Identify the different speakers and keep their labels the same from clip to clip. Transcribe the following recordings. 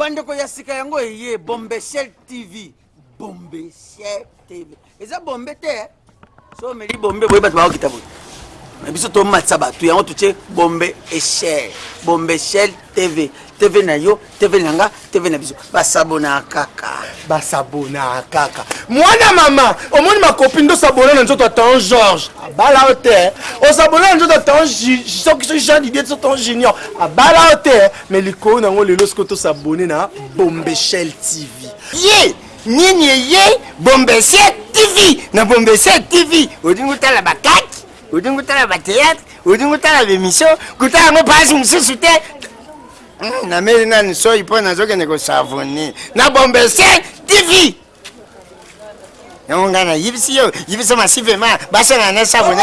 Speaker 1: bandeko ya sika yango eye bombeshel tv bombeshel tv eza bombe te so omeli bombe boye bato bakokita boye biso tomatisa bato yango totie bombe eshel bombe shel tv tv na yo tv na nga tv na biso. Basabona kaka.
Speaker 2: Basabona kaka. Mwana mama omoni makopi nde osabona na nzoto atan george abala yo te osabona na nzoto atan soki so jean didie so tan junior. Abala yo te me likolo nango lelo soki tosabone na bombeshel tv
Speaker 3: ye nini eye bombese tv na bombese tv odingi otala bakaki odingi otala bateatre odingi otala bemission kotala yango mpasi mosusu te. Nameli nani soi mpo nazokende kosavone. Na bombese tv yango ngai nayibisi yo yibisa masivema basala na savone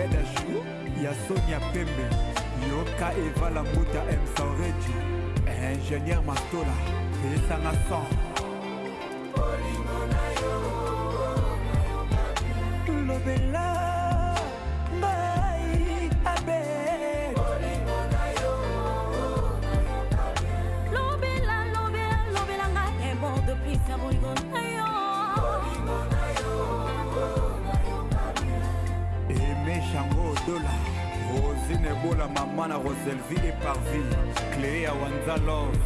Speaker 4: bed a jour ya sonia pembe. Yoka eva lambuta msan redio ingénieur mastola eyesanga 100 lobela
Speaker 5: Bolingo na yo, bolingo na yo.
Speaker 4: meshango dola. Rosine ebola mama na roselville eparvi clé ya wanza love.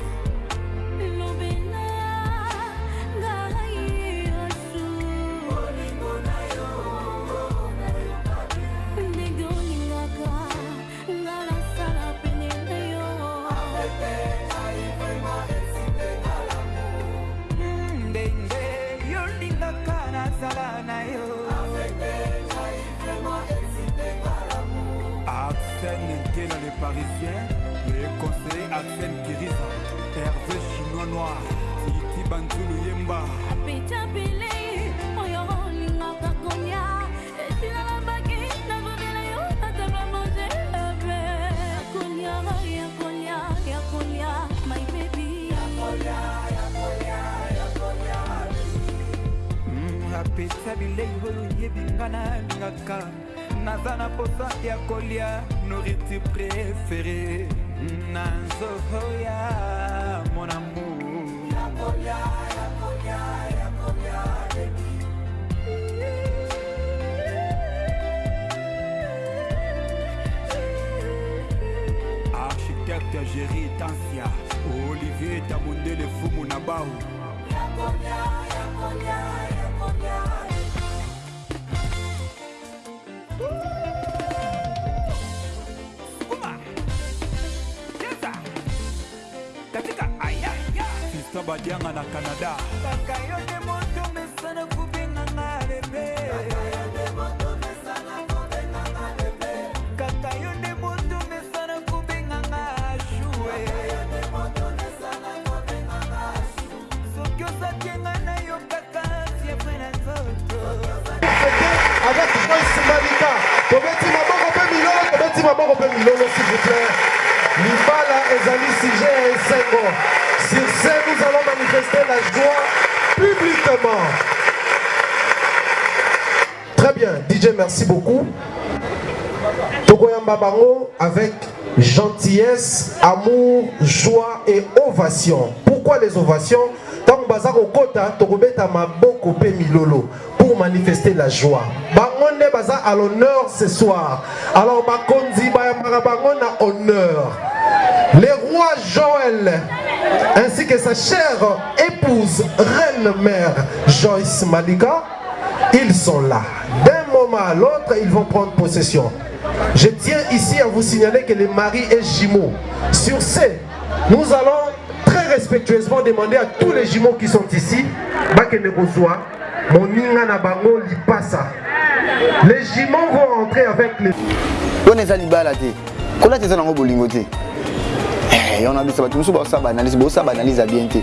Speaker 4: parisien, le conseiller Axel Kiriza, Hervé Chinois Noir, Iti Banzulu Yemba.
Speaker 5: Apeta Bele, Oyo Lingaka Konya, Etina la baguette, la revela yo, la table à manger, la mer. Konya, ya Konya, ya Konya, my baby.
Speaker 4: Ya Konya, ya Konya, ya Konya. Apeta Bele, Oyo Yebinga na Lingaka. Naza na posa ya kolia nourriture préféré. Na nzoto ya mon amour architecte géri tansia olivier tamondele fumu na bau Sukuma. Badianga na canada. Kaka yo nde moto mesana kubenganga lebe kaka yo nde moto mesana kubenganga shue soki osakienga na yo kaka siepre na nzoto.
Speaker 2: Avec voice malika tobeti maboko mpe milolo tobeti maboko mpe milolo s'il vous plaît. Libala ezali sujet ya esengo nous allons manifester la joie publiquement. Très bien dj merci beaucoup. Tokoyamba bango avec gentillesse amour joie et ovation. Pourquoi les ovations? Ntango baza kokota tokobeta maboko mpe milolo pour manifester la joie. Bango nde baza à l'honneur ce soir. Alors bakonzi bayambaka bango na honneur. Le roi joël ainsi que sa chère épouse reine mère joyce malika. Ils sont là. D'un moment à l'autre ils vont prendre possession. Je tiens ici à vous signaler que le mari est jumeau sur ce nous allons très respectueusement demander à tous les jumeaux qui sont ici les jumeaux vont entrer avec les
Speaker 6: wana biso bato mosusu baosaba analyse boosaba analyse ya bien te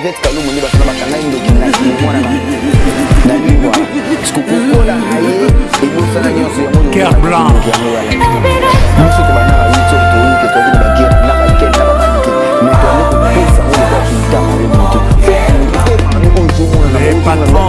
Speaker 5: yvete kalumu nde basana bakangai ndoki na mwana na libwa parceke kokola na ye ebosana nyonso
Speaker 6: yangoker blanc.
Speaker 5: Biso tobana ba wito toyike toyaki na bagere na bakele na bamanite me toyande kopesa oyo bakitama ye motu patron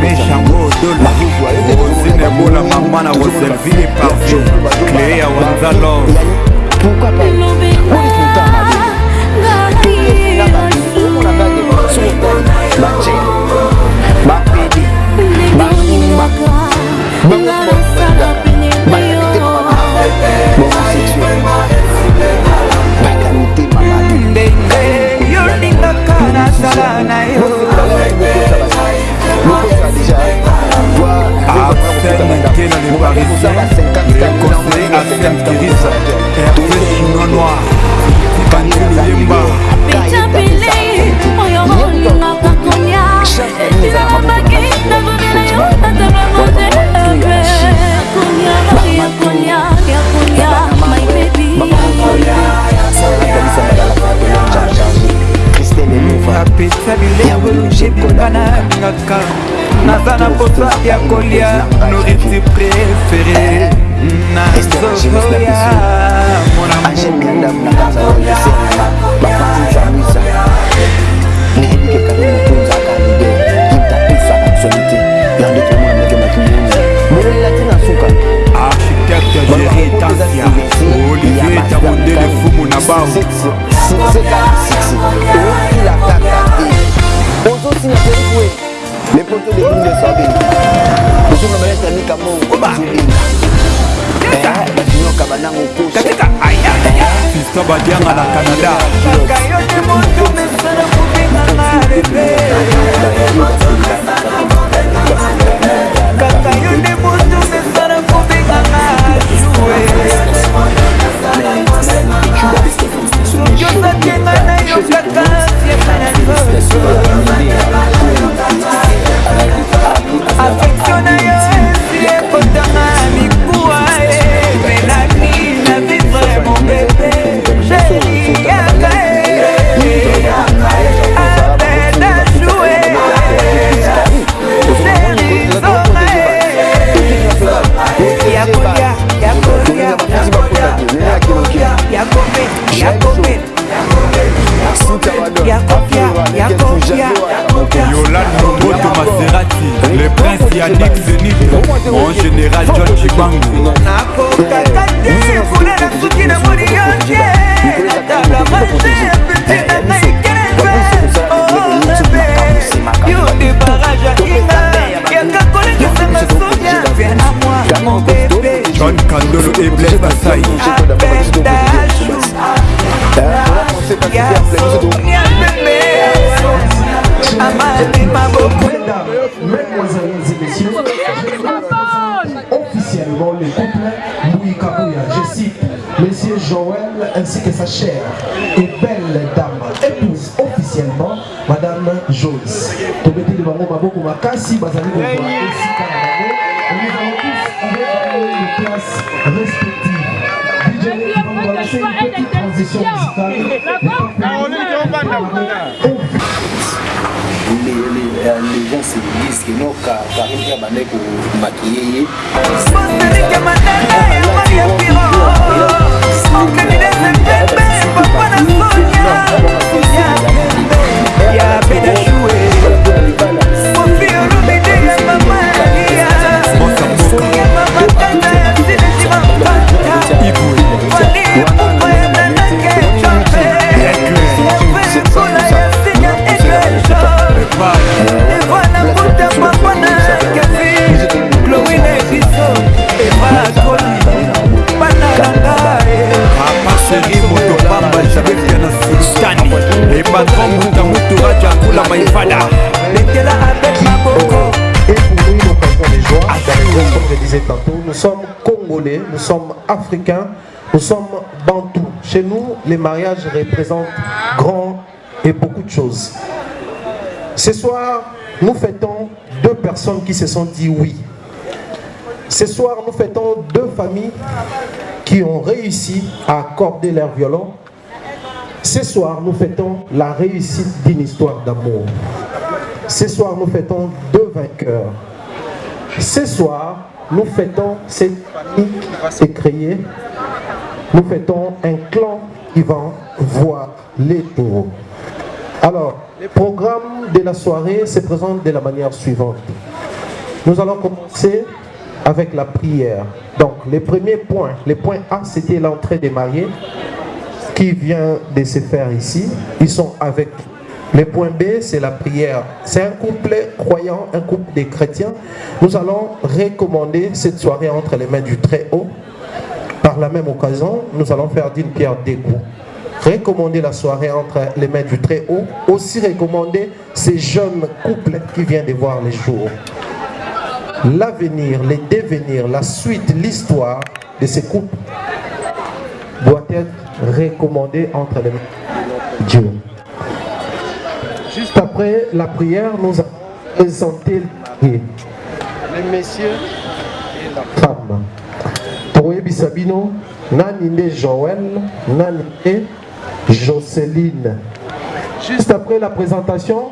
Speaker 5: Pêche
Speaker 6: en gros dola Rosine ebola mangwana roselvie parfum Clé ya wanzalo
Speaker 5: Pourquoi pas
Speaker 7: ndenge yolingaka nasala na yo.
Speaker 6: Einstein, les Parisiens, les Conseils, Arsène Kiris, Hervé Chinois Noir, Bantu Yemba.
Speaker 2: Que sa chère et belle dame épouse officiellement Madame Joyce. Bango maboko makasi bazali. Et nous allons tous avec les classes respectives. DJ, nous une petite transition musicale. Le
Speaker 6: les, gens se disent que non, car pour maquiller.
Speaker 7: Y'a bɛ da
Speaker 2: su ye nous sommes africains, nous sommes bantous. Chez nous, les mariages représentent grand et beaucoup de choses. Ce soir, nous fêtons deux personnes qui se sont dit oui. Ce soir, nous fêtons deux familles qui ont réussi à accorder leur violon. Ce soir, nous fêtons la réussite d'une histoire d'amour. Ce soir, nous fêtons deux vainqueurs. Ce soir, nous fêtons cette famille qui va se créer. Nous fêtons un clan qui va voir les taureaux. Alors, le programme de la soirée se présente de la manière suivante. Nous allons commencer avec la prière. Donc, le premier point, le point A, c'était l'entrée des mariés qui vient de se faire ici. Ils sont avec le point B, c'est la prière. C'est un couple croyant, un couple de chrétiens. Nous allons recommander cette soirée entre les mains du Très-Haut. Par la même occasion, nous allons faire d'une pierre deux coups. Recommander la soirée entre les mains du Très-Haut. Aussi recommander ces jeunes couples qui viennent de voir les jours. L'avenir, les devenirs, la suite, l'histoire de ces couples doit être recommandé entre les mains de Dieu. Après la prière, nous allons présenter le messieurs et la femme. Toyebi Sabino, Nanine Joël, Nanine Jocelyne. Juste après la présentation,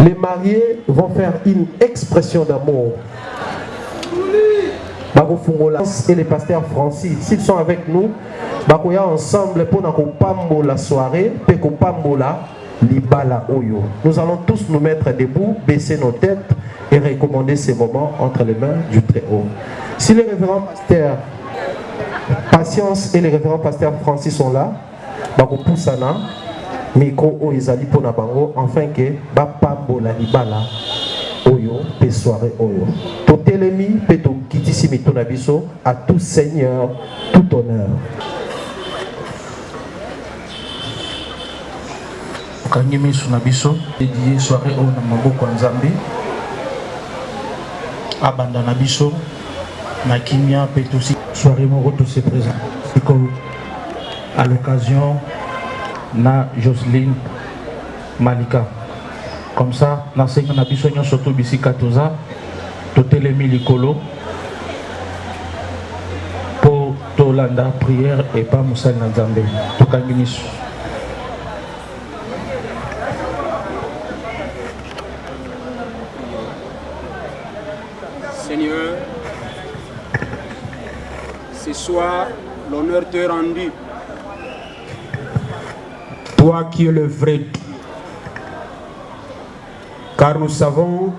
Speaker 2: les mariés vont faire une expression d'amour. Bakofungola et les pasteurs Francis, s'ils sont avec nous, bakoya ensemble pour na la soirée, pe kopambola libala oyo. Nous allons tous nous mettre debout, baisser nos têtes et recommander ces moments entre les mains du Très-Haut. Si les révérends pasteurs Patience et les révérends pasteurs Francis sont là, bakopusana micro oyo ezali mpona bango afin ke bapambola libala oyo mpe soirée oyo totelemi mpe tokitisi mito na à tout seigneur tout honneur
Speaker 8: okangi miso na biso. Edie soirée oyo na maboko ya nzambe. Abanda na biso na kimia mpe tosi. Soirée moko tose présent à l'occasion na Jocelyne Malika. Comme ça nasenga na biso nyonso to bisika toza totelemi likolo. Mpo tolanda prière epa mosali na nzambe. Tokangi miso
Speaker 9: l'honneur te rendu. Toi qui es le vrai. Car nous savons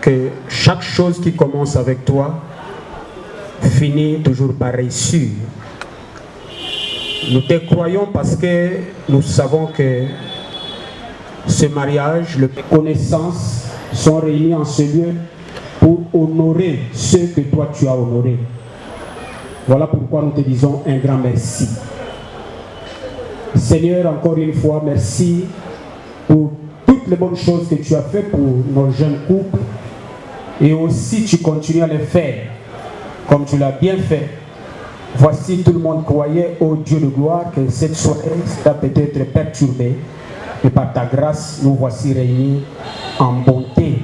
Speaker 9: que chaque chose qui commence avec toi finit toujours par réussir. Nous te croyons parce que nous savons que ce mariage, les connaissances sont réunies en ce lieu pour honorer ceux que toi tu as honorés. Voilà pourquoi nous te disons un grand merci. Seigneur, encore une fois, merci pour toutes les bonnes choses que tu as fait pour nos jeunes couples et aussi tu continues à les faire comme tu l'as bien fait. Voici, tout le monde croyait, ô Dieu de gloire, que cette soirée sera peut-être perturbée. Et par ta grâce, nous voici réunis en bonté.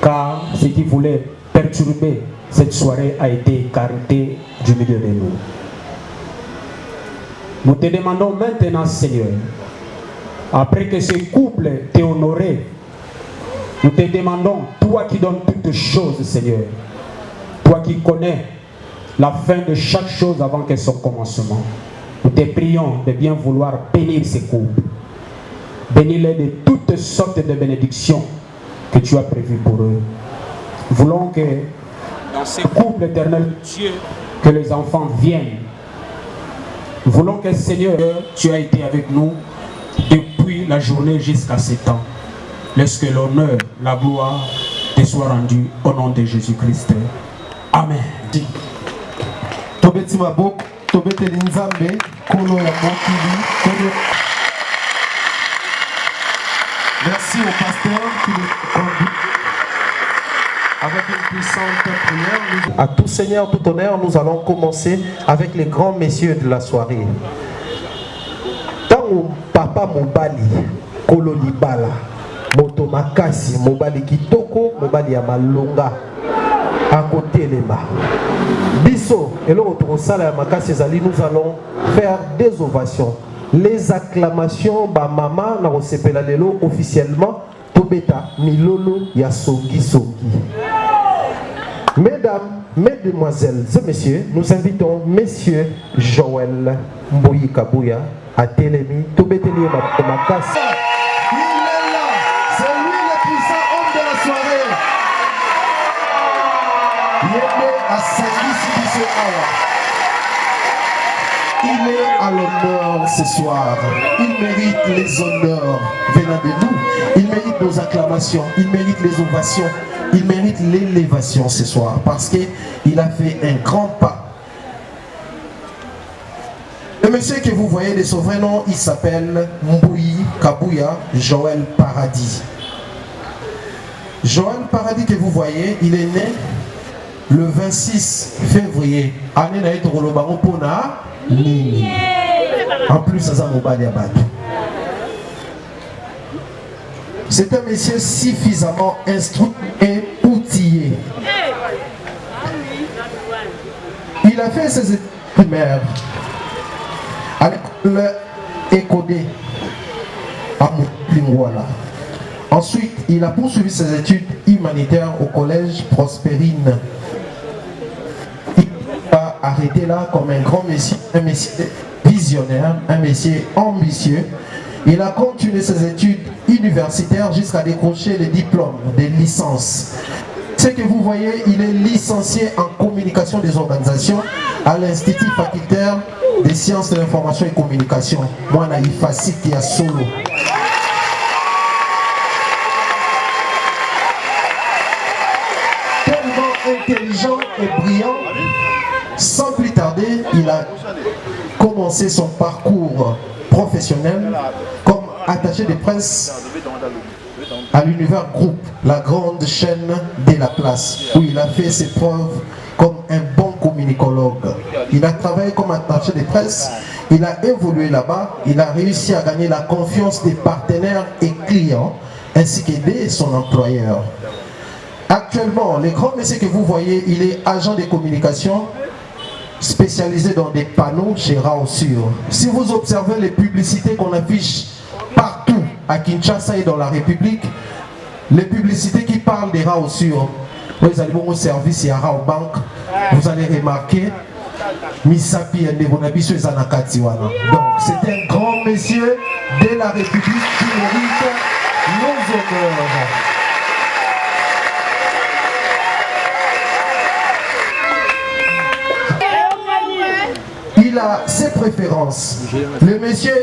Speaker 9: Car ce qui voulait perturber cette soirée a été écarté du milieu de nous. Nous te demandons maintenant, Seigneur, après que ce couple t'ait honoré, nous te demandons, toi qui donnes toutes choses, Seigneur, toi qui connais la fin de chaque chose avant que son commencement, nous te prions de bien vouloir bénir ces couples. Bénis-les de toutes sortes de bénédictions que tu as prévues pour eux. Voulons que dans ces couples éternels, Dieu, que les enfants viennent. Voulons que Seigneur, tu as été avec nous depuis la journée jusqu'à ce temps. Laisse que l'honneur, la gloire te soit rendue au nom de Jésus-Christ. Amen.
Speaker 2: merci au pasteur qui nous avec une puissante prière à tout seigneur tout honneur nous allons commencer avec les grands messieurs de la soirée. Ntango papa mobali kolo libala moto makasi mobali kitoko mobali ya malonga akotelema biso eloko tokosala ya makasi ezali nous allons faire des ovations. Les acclamations bamama na kosepela lelo officiellement tobeta milolo ya songisongi mesdames mesdemoiselles et messieurs nous invitons monsieur joël mboyi kabuya atelemi tobeteli ye maboko makasi Il est là, c'est lui le puissant homme de la soirée. Asangisi biso awa. Il est à l'honneur ce soir. Il mérite les honneurs venant de nous. Il mérite nos acclamations. Il mérite les ovations. Il mérite l'élévation ce soir parce qu'il a fait un grand pas. Le monsieur que vous voyez de son vrai nom, il s'appelle Mbouyi Kabouya Joël Paradis. Joël Paradis que vous voyez, il est né le 26 février. Année na yetu koloba ngo mpona nini. En plus, aza mobali ya bato. C'est un monsieur suffisamment instruit et outillé. Il a fait ses études primaires à l'école Écodé à Lingwala. Ensuite, il a poursuivi ses études humanitaires au collège Prospérine. Il a arrêté là comme un grand messie, un messie visionnaire, un messie ambitieux. Il a continué ses études universitaires jusqu'à décrocher les diplômes de licence. Ce que vous voyez, il est licencié en communication des organisations à l'Institut facultaire des sciences de l'information et communication. Moi, solo. Tellement intelligent et brillant, sans plus tarder, il a commencé son parcours professionnel comme attaché de presse à l'univers groupe, la grande chaîne de la place, où il a fait ses preuves comme un bon communicologue. Il a travaillé comme attaché de presse, il a évolué là-bas, il a réussi à gagner la confiance des partenaires et clients, ainsi qu'aider son employeur. Actuellement, le grand monsieur que vous voyez, il est agent de communication spécialisé dans des panneaux chez Raosur. Si vous observez les publicités qu'on affiche partout à Kinshasa et dans la République, les publicités qui parlent des Raosur, vous allez voir au service et à Rao Bank, vous allez remarquer Misapi et Nebonabiso et Zanakati wana. Donc c'est un grand monsieur de la République qui mérite nos honneurs. Ses préférences. Le monsieur,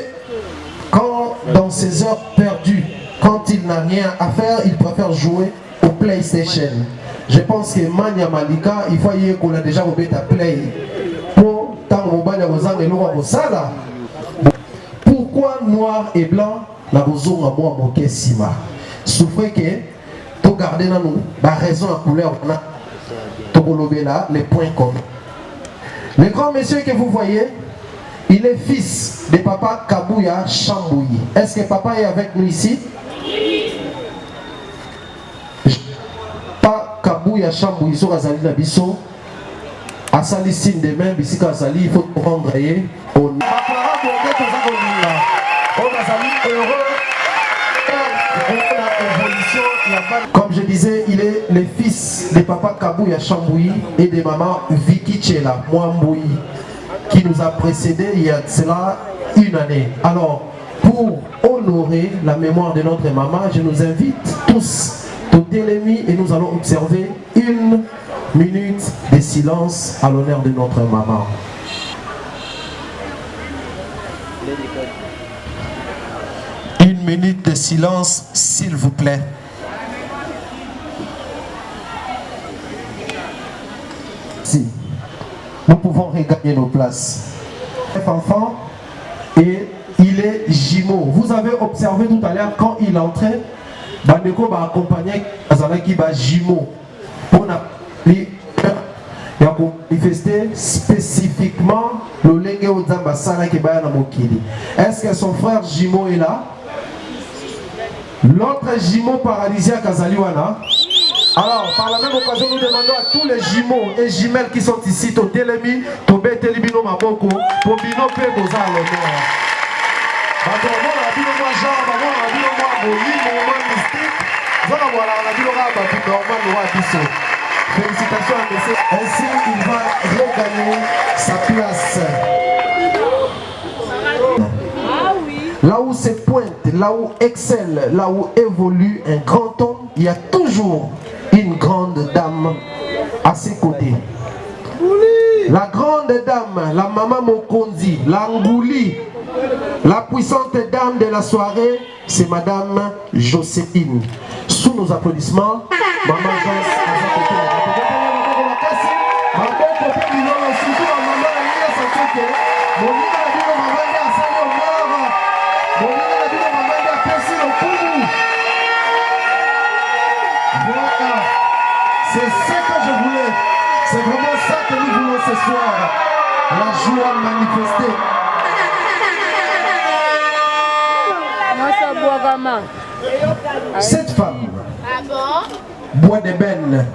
Speaker 2: quand dans ses heures perdues, quand il n'a rien à faire, il préfère jouer au PlayStation. Je pense que Mania Malika, il faut y qu'on a déjà oublié ta play. Pour. Pourquoi noir et blanc la bozo à moi moqué sima. Souffrez que tout garder dans nous, la raison à couleur on a Tobolobela, les points communs. Le grand monsieur que vous voyez, il est fils de papa Kabouya Chambouyi. Est-ce que papa est avec nous ici? Pas Kabouya Chambouyi, so azali na biso. Asali signe de main, bisika azali, il faut rendre ye. On azali heureux. Comme je disais, il est le fils de papa Kabouya Chambouyi et de maman Vicky Chela, qui nous a précédé il y a cela une année. Alors, pour honorer la mémoire de notre maman, je nous invite tous au télémi et nous allons observer une minute de silence à l'honneur de notre maman. Une minute de silence, s'il vous plaît. Nous pouvons regagner nos places. Enfant et il est jumeau. Vous avez observé tout à l'heure quand il entrait, Bandeko va accompagner Azalaki ba jumeau pour manifester spécifiquement le lenge ozamba sala na mokili. Est-ce que son frère jumeau est là? L'autre jumeau paralysien Kazaliwana. Alors, par la même occasion, nous demandons à tous les jumeaux et jumelles qui sont ici, au Télémi, au Bételibino Maboko, pour Bino Pe Boza à l'honneur. Bato bamona na bino mwa genre bamona na bino mwa molimo mwa mystique. Zona voilà na bino kaka bato normal wa biso félicitations à monsieur. Ainsi il va regagner sa place. Là où se pointe, là où excelle, là où évolue un grand homme, il y a toujours dame à ses côtés. La grande dame, la maman Mokonzi, la Ngouli, la puissante dame de la soirée, c'est madame Joséphine. Sous nos applaudissements, maman soir la joie manifestée cette femme bois d'ébène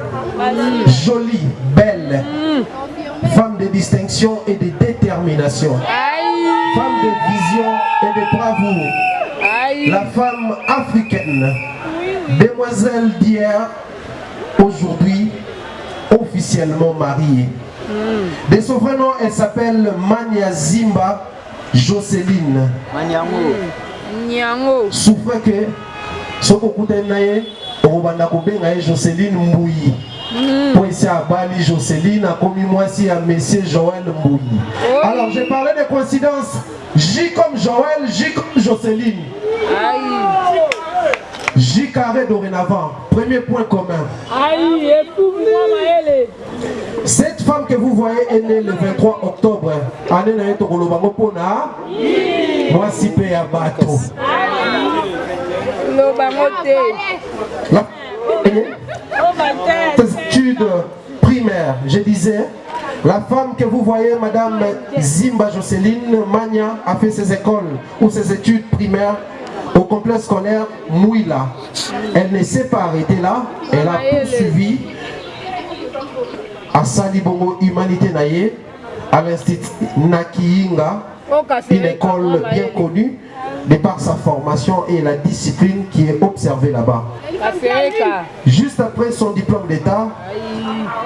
Speaker 2: jolie belle. Femme de distinction et de détermination. Femme de vision et de bravoure. La femme africaine. Demoiselle d'hier aujourd'hui officiellement mariée de son vrai nom elle s'appelle Mania Zimba Jocelyne. Souffre que soki okutani na ye okobanda kobenga ye jocelyne mbui po esi abali jocelyne akomi mwasi ya monsieur joel mbui alors j'ai parlé de coïncidence j comme joel j comme jocelyne. J carré dorénavant. Premier point commun cette femme que vous voyez est née le 23 octobre. Année na ye tokolobango mpona mwasi mpe ya bato La- Ses études primaires, je disais, la femme que vous voyez, Madame Zimba Jocelyne Magna, a fait ses écoles ou ses études primaires au complexe scolaire Mouila. Elle ne s'est pas arrêtée là, elle a poursuivi à Salibongo Humanité Naye, à l'Institut Nakiinga, une école bien connue de par sa formation et la discipline qui est observée là-bas. Juste après son diplôme d'État,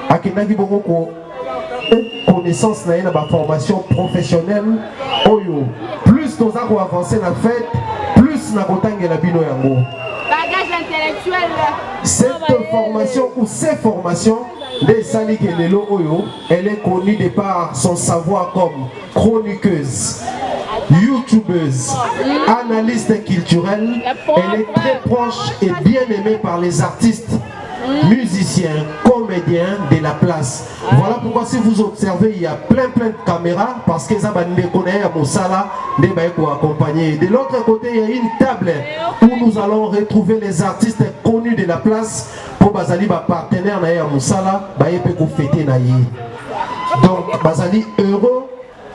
Speaker 2: akendaki bongo ko connaissance na ye na baformation professionnelle oyo plus toza koavance na fête plus na kotangela bino yango.
Speaker 10: Bagage intellectuel.
Speaker 2: cette formation ou ces formations elle est connue de par son savoir comme chroniqueuse youtubeuse analyste culturelle. Elle est très proche et bien aimée par les artistes musiciens, comédiens de la place. Voilà pourquoi si vous observez, il y a plein plein de caméras parce que ça va nous des pour accompagner. De l'autre côté, il y a une table où nous allons retrouver les artistes connus de la place pour Bazali, ba partenaire na Moussala, ba yé pour fêter. Donc, Bazali heureux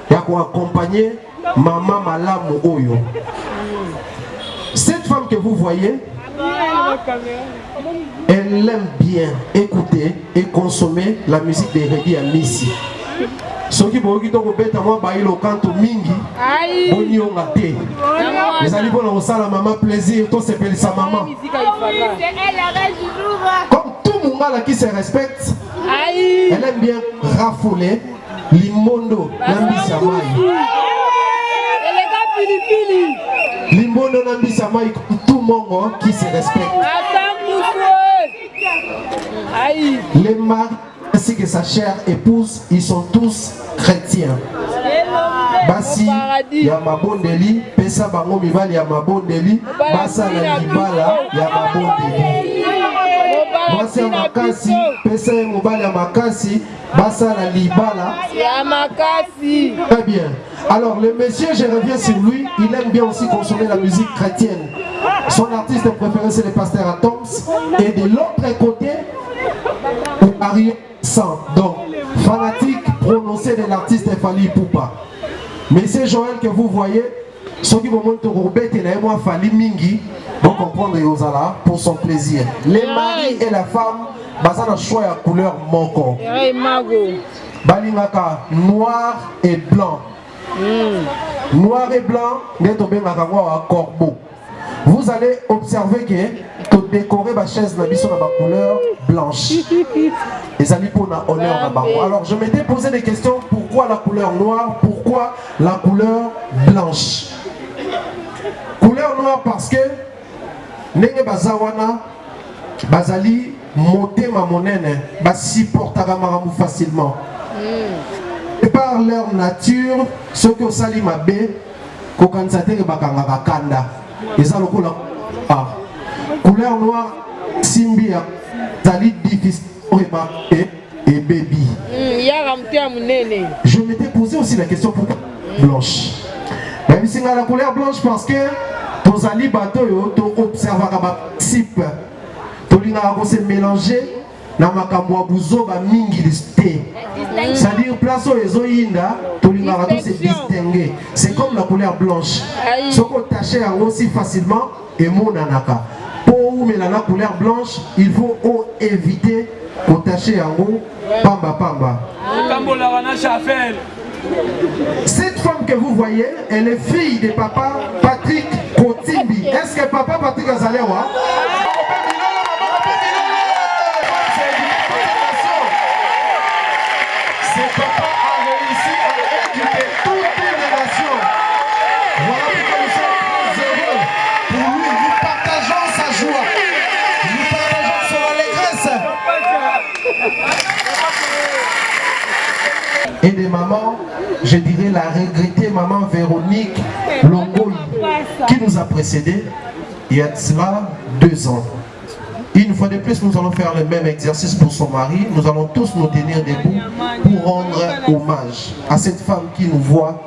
Speaker 2: d'accompagner Maman Malamu Oyo. Cette femme que vous voyez, elle aime bien. Écouter et consommer la musique de Reggae à Missy. soki boyoki to kobeta mwa bayilo kanto mingi bonionga te. Ezali mpona kosala mama plaisir tosepelisa mama. comme tout mongala qui se respecte elle aime bien rafouler limondo na mai limbondo mai tout mongo qui se respecte. Les maris ainsi que sa chère épouse ils sont tous chrétiens. Basi ya mabondeli pesa bango mibali ya mabondeli basala libala ya mabondeli mwasi ya makasi pesa ye mobali ya makasi basala libala
Speaker 11: ya makasi
Speaker 2: Très bien. Alors, le monsieur, je reviens sur lui, il aime bien aussi consommer la musique chrétienne. Son artiste préféré, c'est le pasteur Atoms. Et de l'autre côté, Ariel Sang. Donc, fanatique prononcé de l'artiste Fali Poupa. Monsieur Joël que vous voyez, ceux qui monter au bête et moi Fali Mingi, vont comprendre Yozala pour son plaisir. Les maris et la femme, basant un choix à couleur moko. balingaka noir et blanc. Noir et blanc nde tobengaka yango awa corbeau. Vous allez observer que todécorer bachaise na biso na bacouleur blanche. Ezali mpona honneur na bango. Alors je m'étais posé des questions. Pourquoi la couleur noire? Pourquoi la couleur blanche? Couleur noire parce que ndenge baza wana bazali motema monene basupportaka makambo facilement. Et par leur nature soki osali mabe kokanisa teke bakangaka kanda. Eza lokola ah. couleur noire simbi ezali difficile oyeba e ebebi.
Speaker 11: Yaka moto ya monene.
Speaker 2: Je m'étais posé aussi la question pourquoi blanche nayebisinga la couleur blanche parce que tozali bato oyo toobservaka baprincipe tolingaka kose mélanger na makambo ya buzoba mingi te c'est-à-dire place oyo ezoyinda tolingaka to se distingue c'est comme la couleur blanche. Soki otache yango si facilement emonanaka. Mpo oumela na couleur blanche il faut oéviter kotache yango pamba pamba Cette femme vous voyez, elle est fille de papa Patrick Kotimbi. Est-ce que papa Patrick Azalewa Ce papa a réussi à éduquer toute une nation. Voilà pourquoi nous sommes très heureux. Pour lui, nous partageons sa joie. Nous partageons son allégresse. Et des mamans, je dirais la regrettée maman Véronique Longoy, qui nous a précédés il y a cela deux ans. Une fois de plus, nous allons faire le même exercice pour son mari. Nous allons tous nous tenir debout pour rendre hommage à cette femme qui nous voit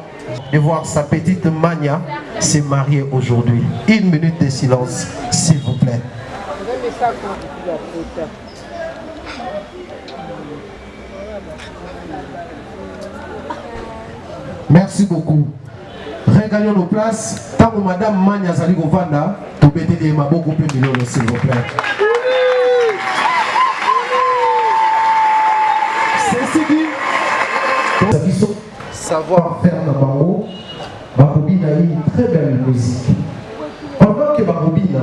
Speaker 2: et voir sa petite Mania se marier aujourd'hui. Une minute de silence, s'il vous plaît. Merci beaucoup. Regagnons nos places. Tant que Madame Mania Zali Govanda, tout bêter des maboko plus millions, s'il vous plaît. Ceci dit, Sabiso, savoir-faire dans Bango, Barobina a une très belle musique. Pendant que Barobina,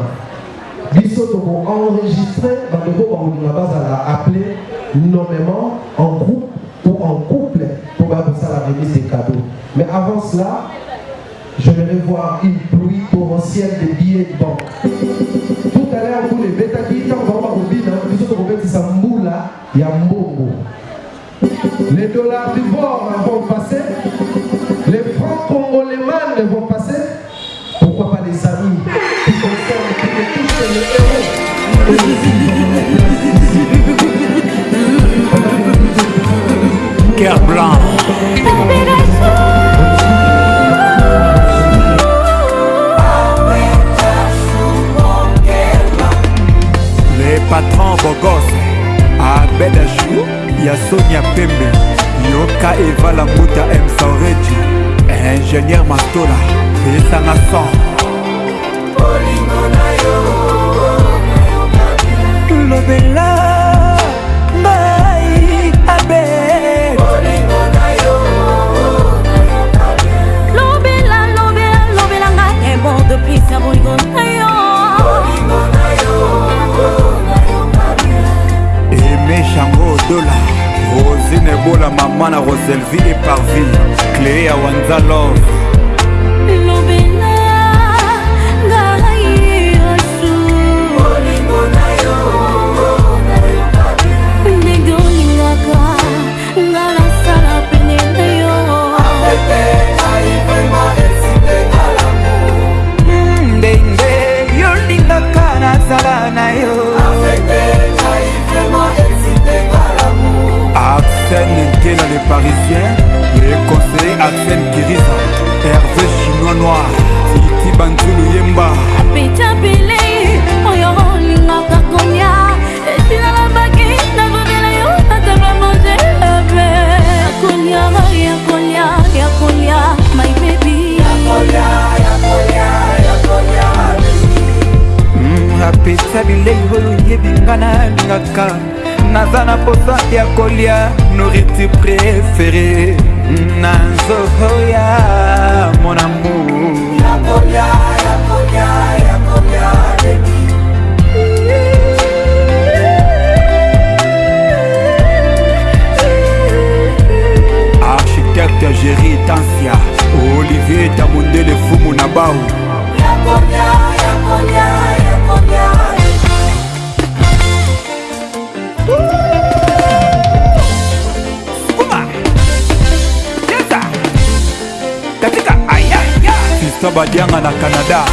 Speaker 2: biso toko enregistré bandeko bangolinga bazala appelé nommément en groupe ou en couple pour bakosala remise des cadeaux mais avant cela j'aimerais voir une pluie torrentielle de billets de banque. Tout à l'heure vous les betaki ntango bango bakobina biso tokobetisa mbula ya mbongo les dollars d'ivoire vont passer. Les francs congolémanes vont passer
Speaker 4: patron bogose abed ajou ya sonia pembe. Yoka eva lambuta msanredi ingénieur mastola esanga son.
Speaker 7: Lobela
Speaker 4: odola rosine ebola mama na roselvi eparvi clé ya wanza love.
Speaker 5: Lobela
Speaker 7: Capitaine Nkela
Speaker 4: les Parisiens. Le conseiller Axel Kiriza Hervé Chinois Noir. Iti Banzulu Yemba.
Speaker 5: Apeta Pele Oyo olingaka kolia etina babaki nazobela yo natabla mange
Speaker 7: abe ya kolia ya kolia ya
Speaker 4: kolia
Speaker 7: my baby. Ya
Speaker 4: kolia ya kolia ya
Speaker 5: kolia hmm,
Speaker 7: apesa bilei oyo oyebinga nalingaka. Naza na posa ya kolia nourriture préféré na nzoto ya mon amour
Speaker 4: architecte géri tansia olivier tamondele fumu na bau
Speaker 7: katika ayaya
Speaker 4: sista badianga na canada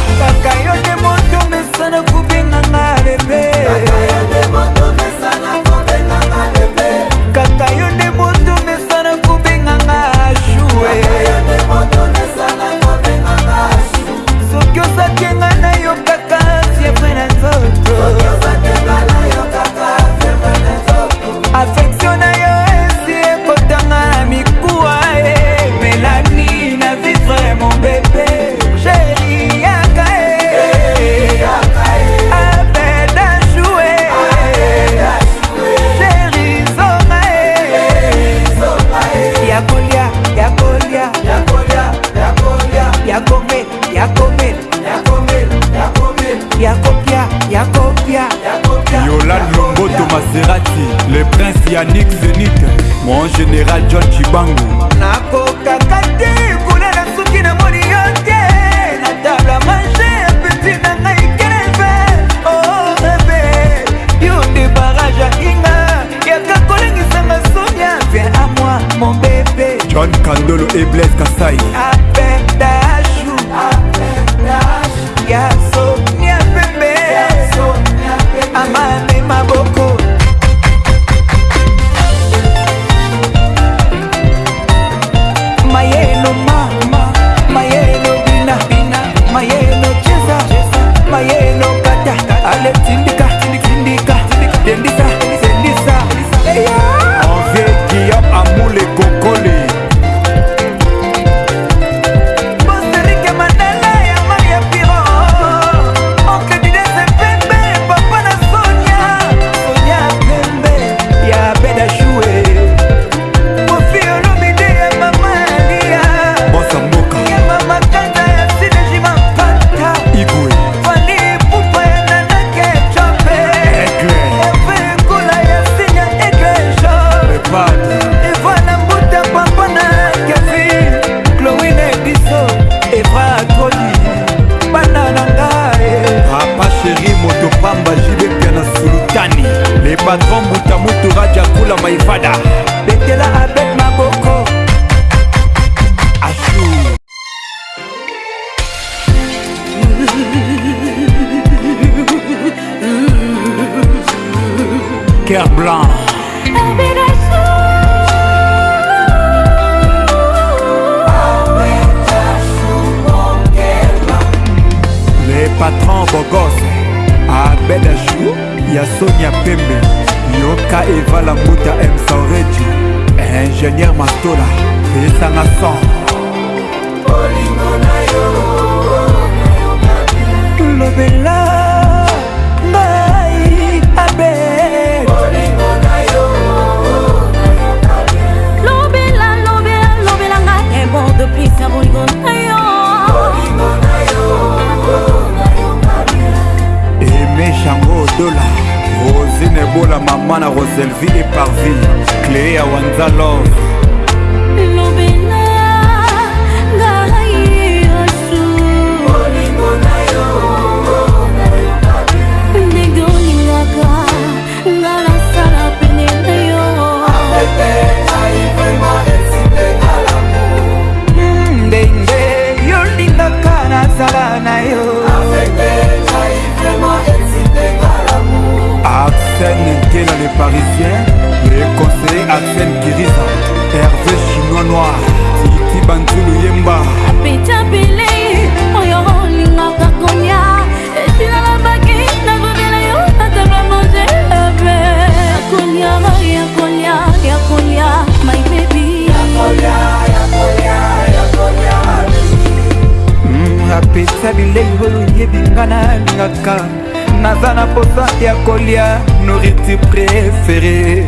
Speaker 7: kolia nourriture préférée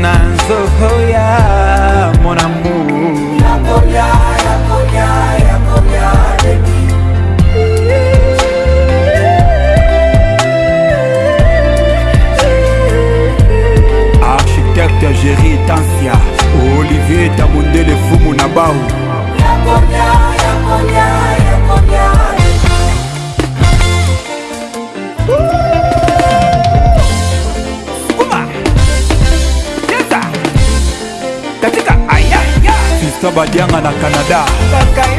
Speaker 7: nazo dianga na
Speaker 4: canada.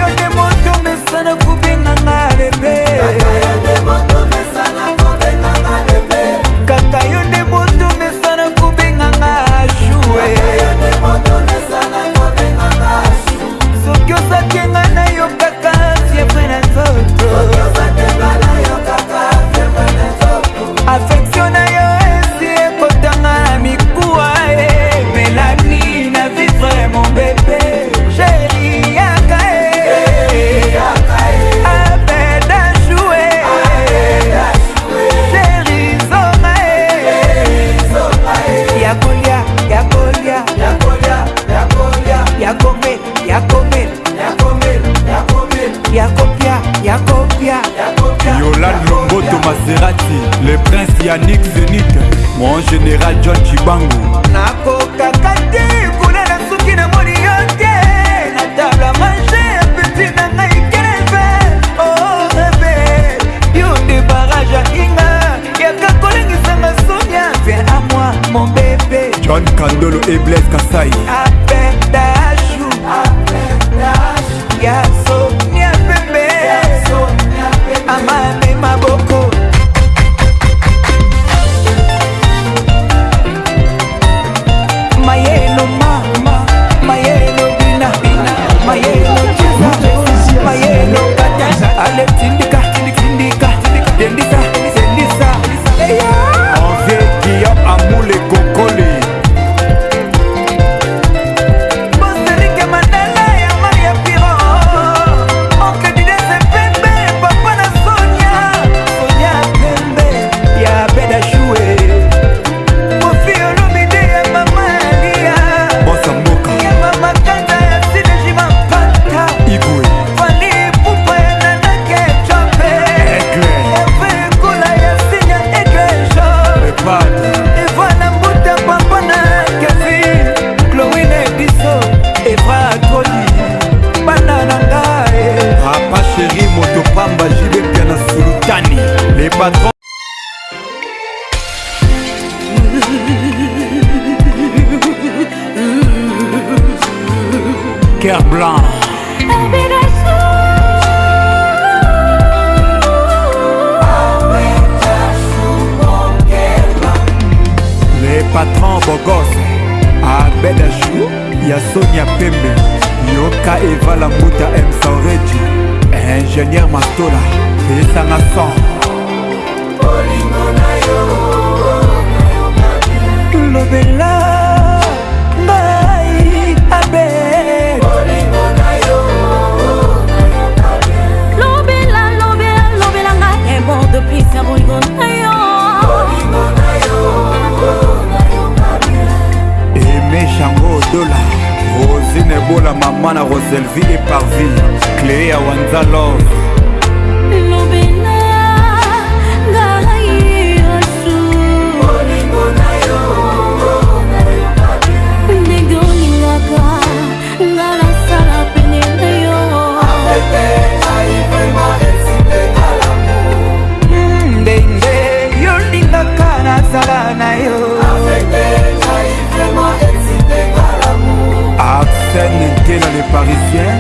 Speaker 4: parisien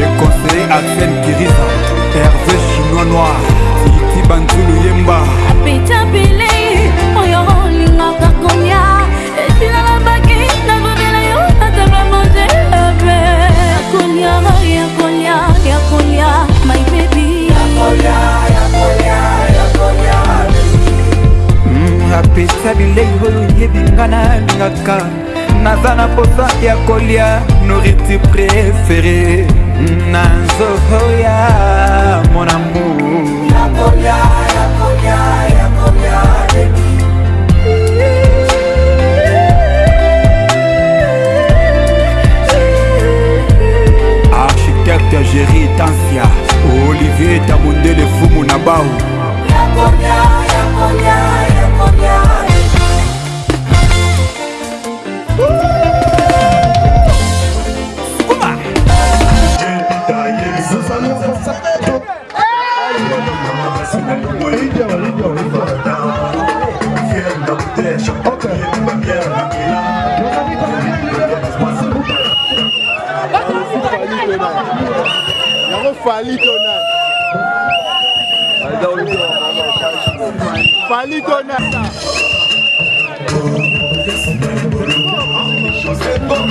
Speaker 4: le conseiller axen kirisa herve chinois noir titi banzulu yemba
Speaker 5: apeta pele oyo olingaka konia etina nabaki nakobela yo atabla mange ape yakolia yakolia yakolia my baby.
Speaker 7: Mm, Apesa bilei oyo yebi nga nalingaka naza na posa ya kolia nourriture préféré. Nazoya mon amour.
Speaker 4: Yakolia, yakolia, yakolia, architecte géri tansia olivier tabondele fumu na bau yakolia, yakolia, yakolia. droite.
Speaker 12: yango fali tona fali tonata José Bon.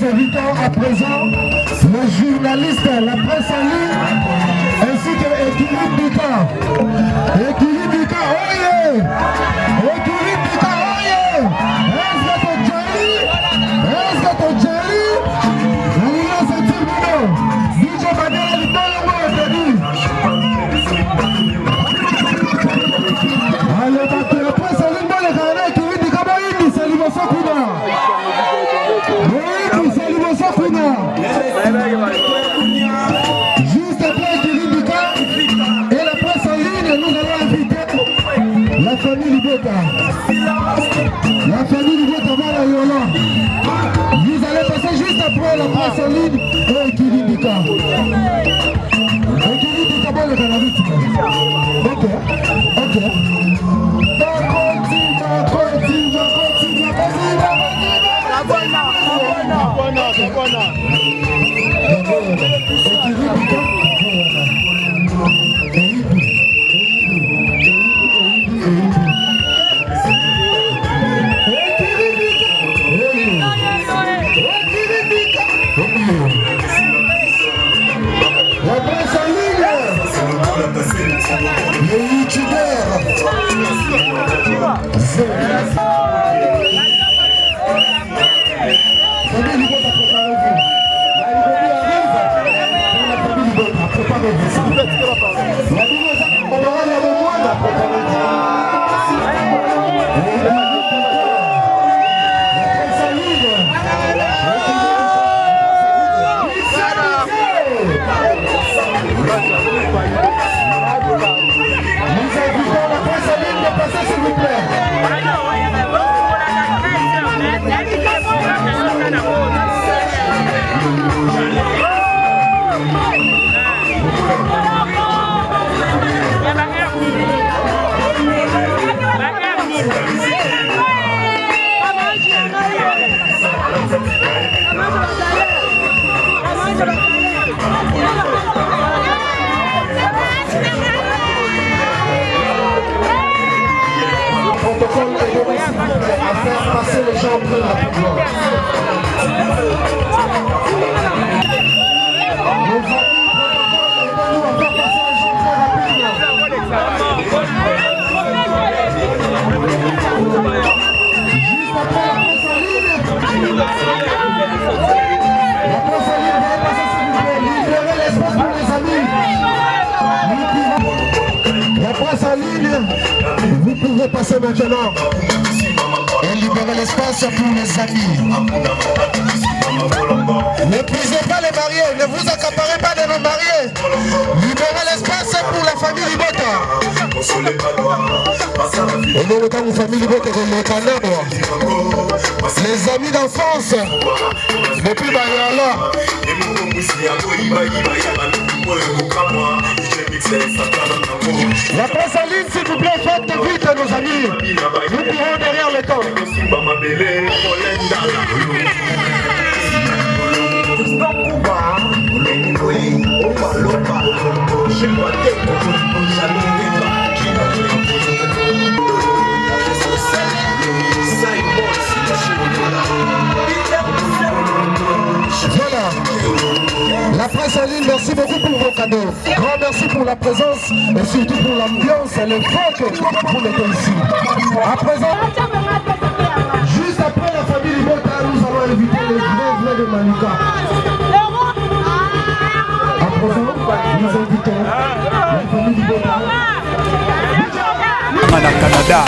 Speaker 2: Nous invitons à présent le journaliste, la presse en ligne, ainsi que Équilibre Bika. Équilibre Bika, oye! Équilibre
Speaker 13: Buena, buena, buena. Maintenant et libérer l'espace pour les amis. Ne prisez pas les mariés, ne vous accaparez pas de nos mariés. Libérez l'espace pour la famille Libota. Famille comme le. Les amis d'enfance, depuis Bayala. La presse en ligne, s'il vous plaît, faites vite, nos amis. Nous courons derrière le temps. Voilà. La presse en ligne, merci beaucoup pour vos cadeaux. Grand merci pour la présence et surtout pour l'ambiance et le fond que vous mettez ici. À présent, juste après la famille Libota, nous allons inviter les grands vrais de Manuka. À présent, nous invitons la famille Libota.
Speaker 7: canada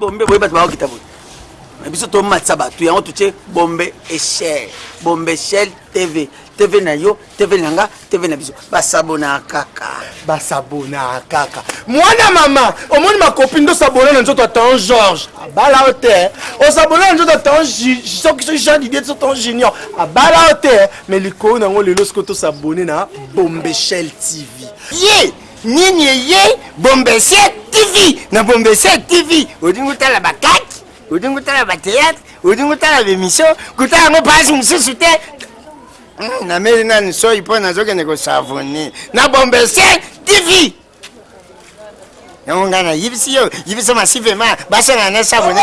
Speaker 1: bombe boye bato bakokita boye. Na biso tomatisa bato yango totie bombe eshel bombeshel tv tv na yo tv na nga tv na biso. Basabona kaka.
Speaker 12: Basabona kaka. Mwana mama omoni makopi ndo osabona na nzoto atan george abala yo te. Osabona na nzoto atan soki jean didier so tan junior. Abala yo te. Me likolo nango lelo soki tosabone na bombeshel tv
Speaker 3: ye nini eye? Bombese tv na bombese tv odingi otala bakaki odingi otala bateatre odingi otala bemission kotala yango mpasi mosusu te. Hmm, nameli nani soi mpo nazokende kosavone. Na bombese tv yango ngai nayibisi yo yibisa masivema basangana na savone